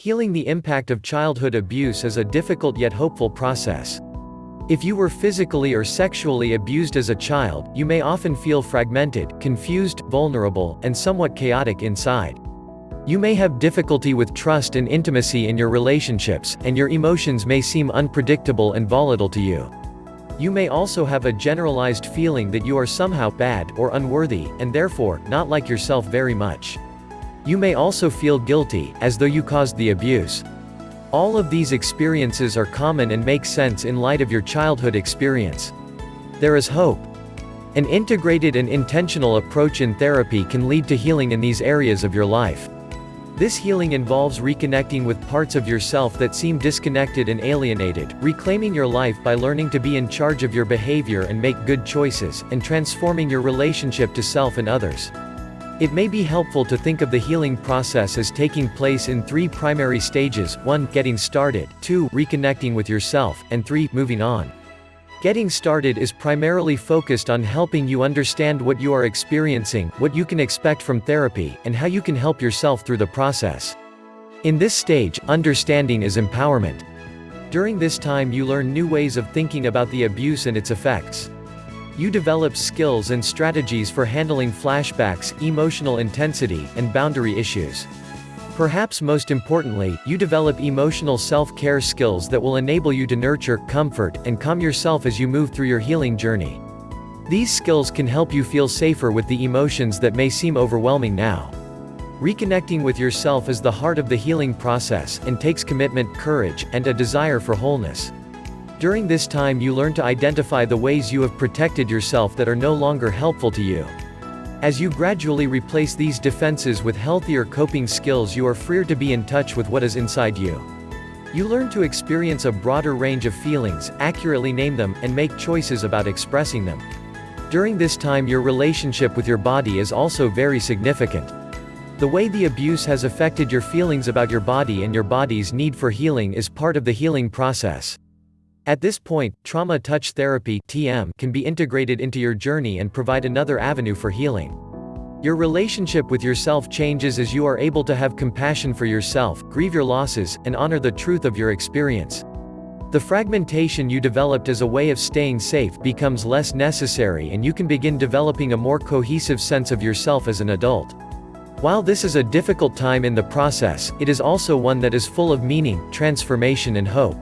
Healing the impact of childhood abuse is a difficult yet hopeful process. If you were physically or sexually abused as a child, you may often feel fragmented, confused, vulnerable, and somewhat chaotic inside. You may have difficulty with trust and intimacy in your relationships, and your emotions may seem unpredictable and volatile to you. You may also have a generalized feeling that you are somehow bad or unworthy, and therefore, not like yourself very much. You may also feel guilty, as though you caused the abuse. All of these experiences are common and make sense in light of your childhood experience. There is hope. An integrated and intentional approach in therapy can lead to healing in these areas of your life. This healing involves reconnecting with parts of yourself that seem disconnected and alienated, reclaiming your life by learning to be in charge of your behavior and make good choices, and transforming your relationship to self and others. It may be helpful to think of the healing process as taking place in three primary stages, 1. Getting started, 2. Reconnecting with yourself, and 3. Moving on. Getting started is primarily focused on helping you understand what you are experiencing, what you can expect from therapy, and how you can help yourself through the process. In this stage, understanding is empowerment. During this time you learn new ways of thinking about the abuse and its effects. You develop skills and strategies for handling flashbacks, emotional intensity, and boundary issues. Perhaps most importantly, you develop emotional self-care skills that will enable you to nurture, comfort, and calm yourself as you move through your healing journey. These skills can help you feel safer with the emotions that may seem overwhelming now. Reconnecting with yourself is the heart of the healing process, and takes commitment, courage, and a desire for wholeness. During this time you learn to identify the ways you have protected yourself that are no longer helpful to you. As you gradually replace these defenses with healthier coping skills you are freer to be in touch with what is inside you. You learn to experience a broader range of feelings, accurately name them, and make choices about expressing them. During this time your relationship with your body is also very significant. The way the abuse has affected your feelings about your body and your body's need for healing is part of the healing process. At this point, trauma touch therapy (TM) can be integrated into your journey and provide another avenue for healing. Your relationship with yourself changes as you are able to have compassion for yourself, grieve your losses, and honor the truth of your experience. The fragmentation you developed as a way of staying safe becomes less necessary and you can begin developing a more cohesive sense of yourself as an adult. While this is a difficult time in the process, it is also one that is full of meaning, transformation and hope.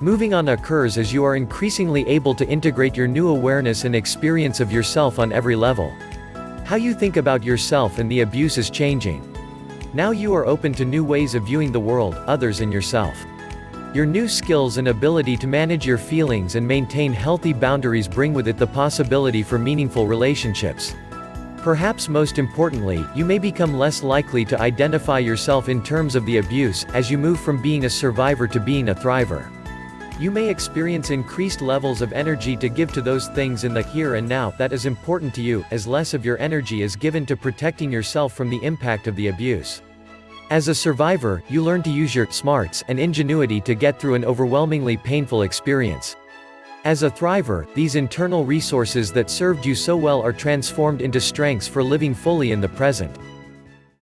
Moving on occurs as you are increasingly able to integrate your new awareness and experience of yourself on every level. How you think about yourself and the abuse is changing. Now you are open to new ways of viewing the world, others and yourself. Your new skills and ability to manage your feelings and maintain healthy boundaries bring with it the possibility for meaningful relationships. Perhaps most importantly, you may become less likely to identify yourself in terms of the abuse, as you move from being a survivor to being a thriver. You may experience increased levels of energy to give to those things in the here and now that is important to you, as less of your energy is given to protecting yourself from the impact of the abuse. As a survivor, you learn to use your smarts and ingenuity to get through an overwhelmingly painful experience. As a thriver, these internal resources that served you so well are transformed into strengths for living fully in the present.